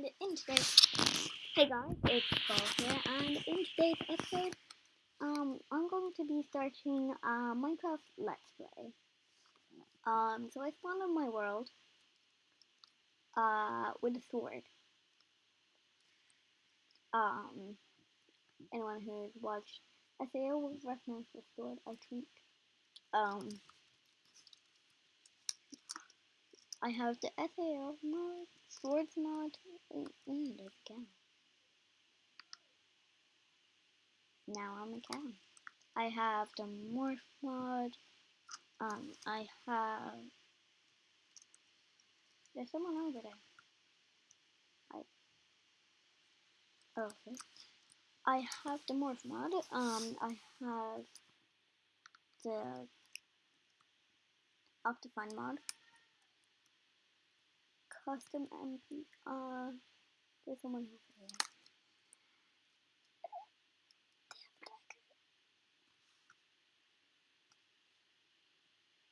and in today's hey guys, it's Paul here, and in today's episode, um, I'm going to be starting a Minecraft Let's Play. Um, so I spawned on my world, uh, with a sword. Um, anyone who's watched SAO will recognize the sword I tweet. Um, I have the SAO mod, Swords mod, and a cow. Now I'm a cow. I have the Morph mod. Um, I have. There's someone over there. I. Oh, okay. I have the Morph mod. Um, I have the Optifine mod Custom NPC. Uh, there's someone over here.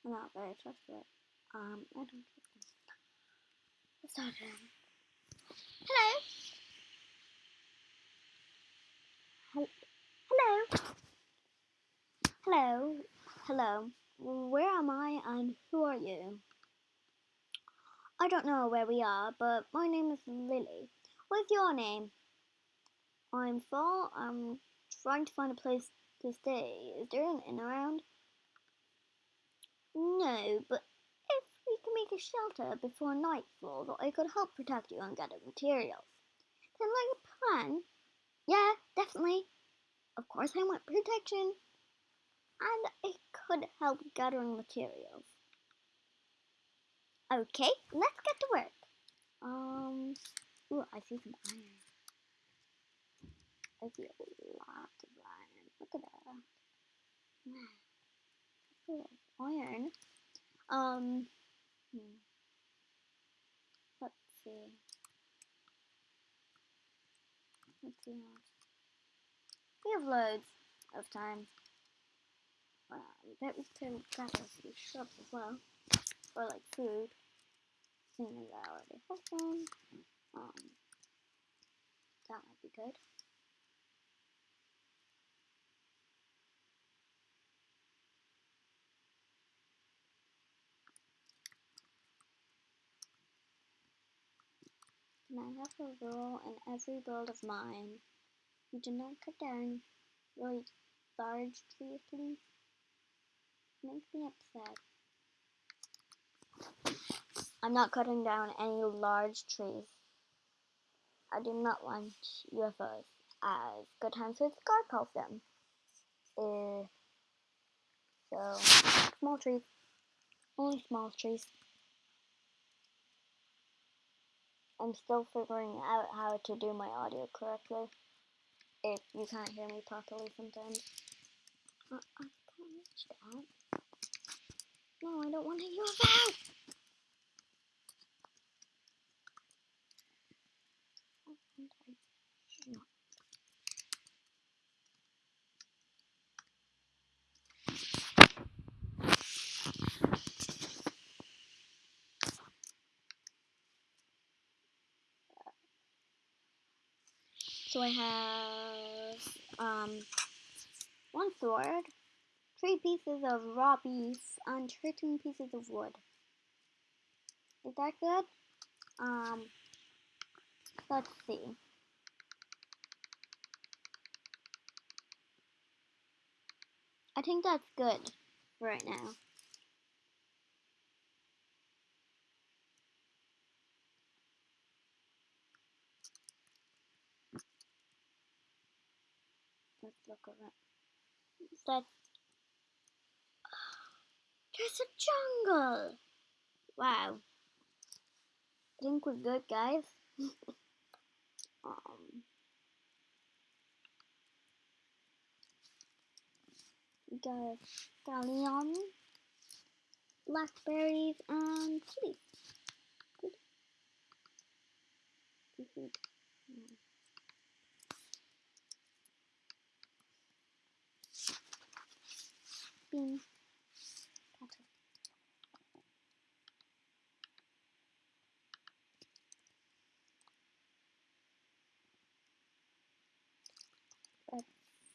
I'm not very trustworthy. Um, I don't them. Let's start again. Hello. Hello. Hello. Hello. Where am I and who are you? I don't know where we are, but my name is Lily. What's your name? I'm Paul. I'm trying to find a place to stay. Is there an inn around? No, but if we can make a shelter before nightfall, I could help protect you and gather materials. Then like a plan? Yeah, definitely. Of course I want protection. And it could help gathering materials. Okay, let's get to work. Um, ooh, I see some iron. I see a lot of iron. Look at that. iron. Um, hmm. let's see. Let's see We have loads of time. Um, that we can grab few shrubs as well or like food. Seeing as I already have some, um, that might be good. And I have a rule in every build of mine. You do not cut down really large trees, please. Makes me upset. I'm not cutting down any large trees. I do not want UFOs, as Good Times with Scar calls them. Uh, so, small trees. Only small trees. I'm still figuring out how to do my audio correctly. If you can't hear me properly sometimes. Uh, I can't reach that. No, I don't want to a UFO! So I have um, one sword, three pieces of raw beef, and 13 pieces of wood. Is that good? Um, let's see. I think that's good right now. Let's look around. That there's a jungle. Wow. I think we're good, guys. um. We got scallion, blackberries, and chili. bean.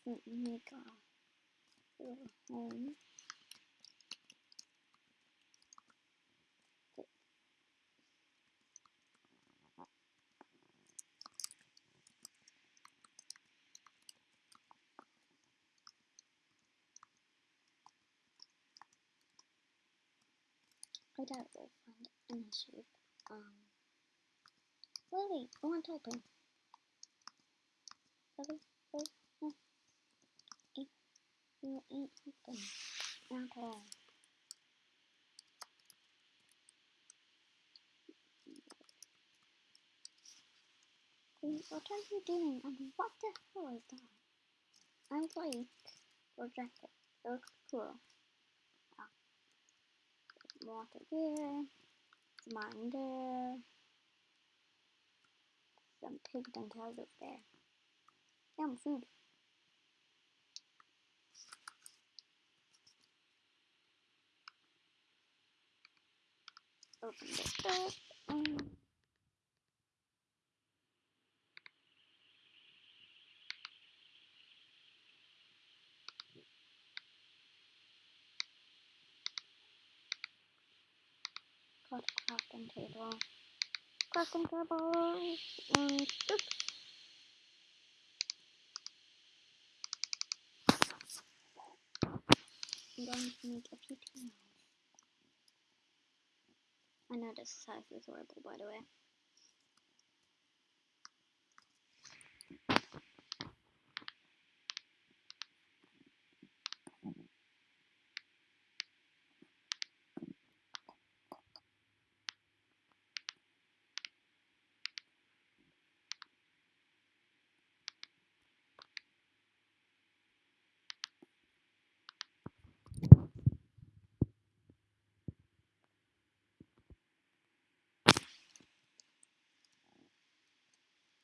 Let me go home. Um, Lily, I want to open. Lily, Lily, You ain't open at all. What are you doing? And what the hell is that? I like your jacket. It looks cool. Water there. And uh, cows up there. Yum, food. Open this up. Um, crafting table. Crafting table. And oops. I'm going to make a few tea I know this size is horrible, by the way.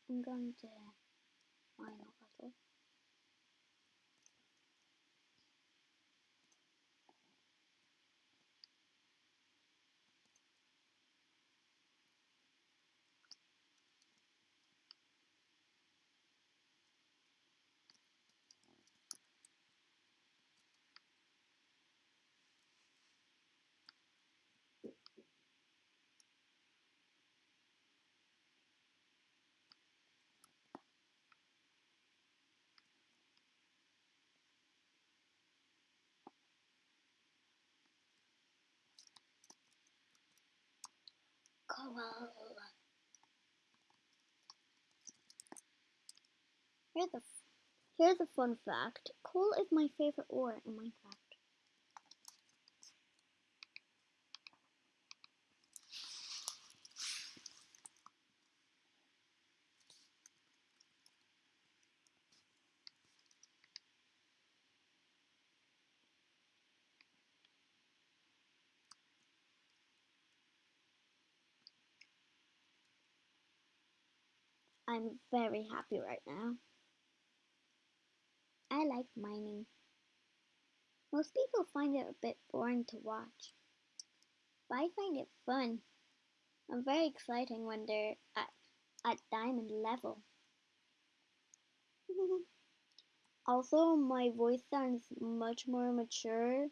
I'm going to mine a Here's a here's a fun fact. Coal is my favorite ore in Minecraft. I'm very happy right now. I like mining. Most people find it a bit boring to watch, but I find it fun and very exciting when they're at, at diamond level. also, my voice sounds much more mature.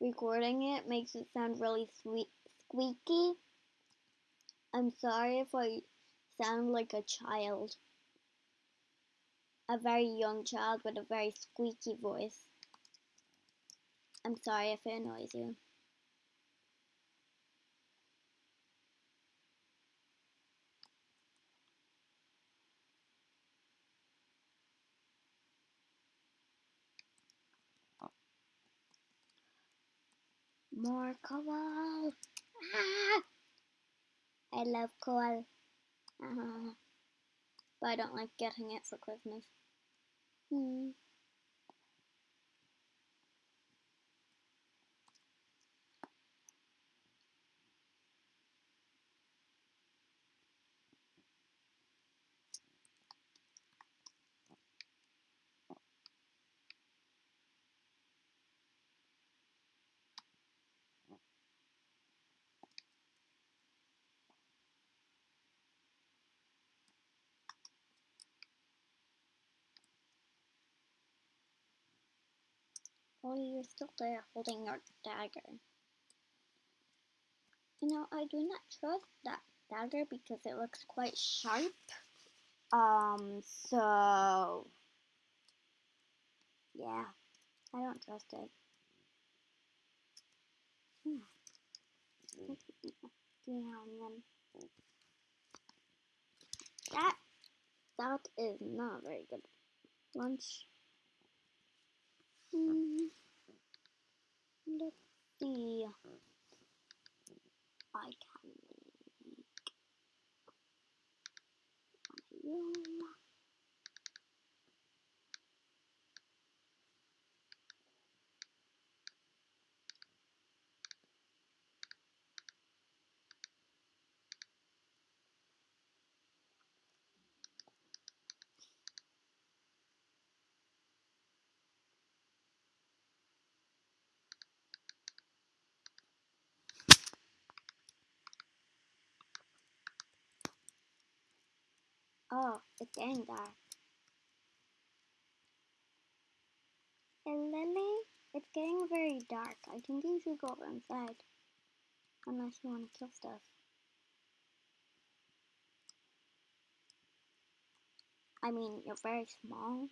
Recording it makes it sound really sweet, squeaky. I'm sorry if I sound like a child. A very young child with a very squeaky voice. I'm sorry if it annoys you. More coal! Ah! I love coal. Uh, but I don't like getting it for Christmas. Hmm. Oh, you're still there holding your dagger. You know, I do not trust that dagger because it looks quite sharp. Um, so... Yeah, I don't trust it. Hmm. That, that is not very good lunch. Hmm. I can make room. Oh, it's getting dark. Hey, Lily, it's getting very dark. I think you should go inside. Unless you want to kill stuff. I mean, you're very small.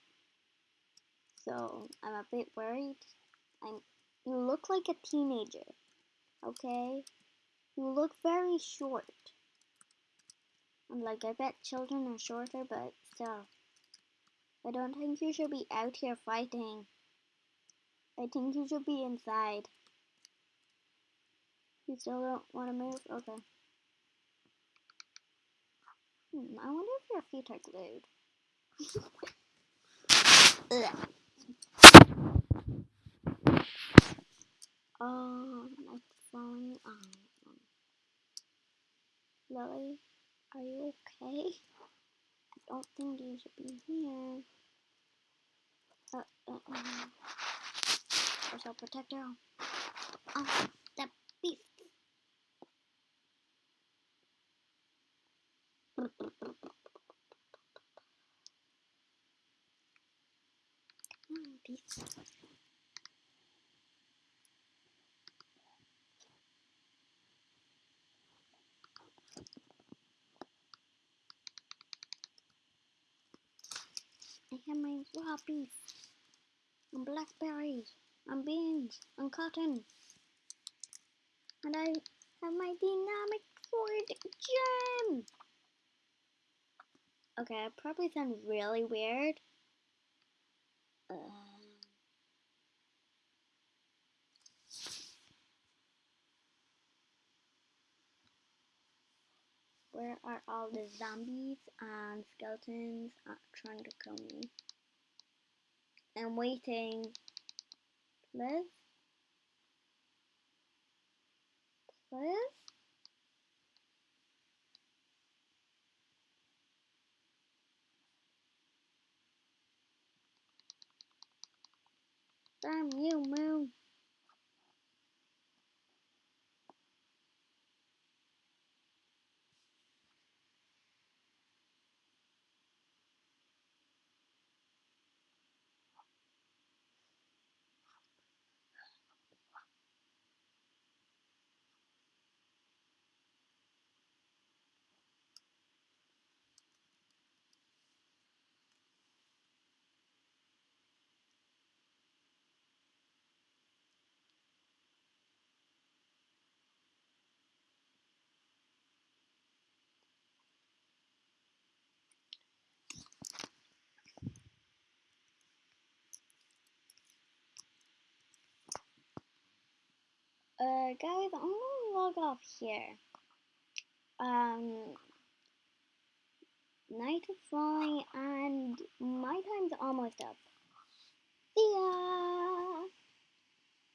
So, I'm a bit worried. I'm, you look like a teenager. Okay? You look very short. And like, I bet children are shorter, but still. I don't think you should be out here fighting. I think you should be inside. You still don't want to move? Okay. Hmm, I wonder if your feet are glued. um, I'm falling on. Lily, are you okay? I don't think you should be here. Uh, uh, uh. There's our protector. Oh, I have my raw beef, and blackberries, and beans, and cotton. And I have my dynamic sword gem. Okay, I probably sound really weird. Where are all the zombies and skeletons uh, trying to kill me? I'm waiting. Liz? Liz? Damn you, Moon. Uh, guys, I'm gonna log off here. Um, night is falling and my time's almost up. See ya!